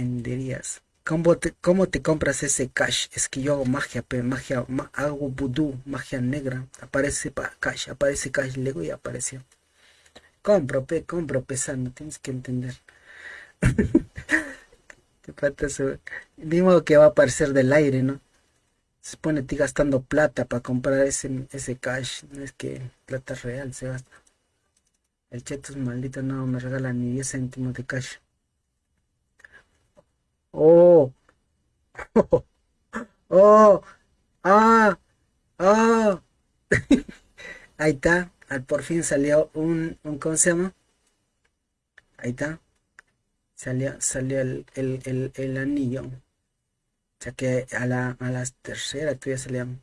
entenderías. ¿Cómo te, ¿Cómo te compras ese cash? Es que yo hago magia, pero magia, hago vudú, magia negra. Aparece para cash, aparece cash, luego y apareció. Compro, pe, compro, pesando, tienes que entender. Te falta. Ni que va a aparecer del aire, ¿no? Se pone ti gastando plata para comprar ese, ese cash. No es que plata real se gasta. El cheto es maldito, no me regala ni 10 céntimos de cash. Oh, oh, ah, ah. Ahí está. Al por fin salió un, un ¿cómo se llama? Ahí está. Salió, salió el, el, el, el anillo. O sea que a la, a la tercera todavía salían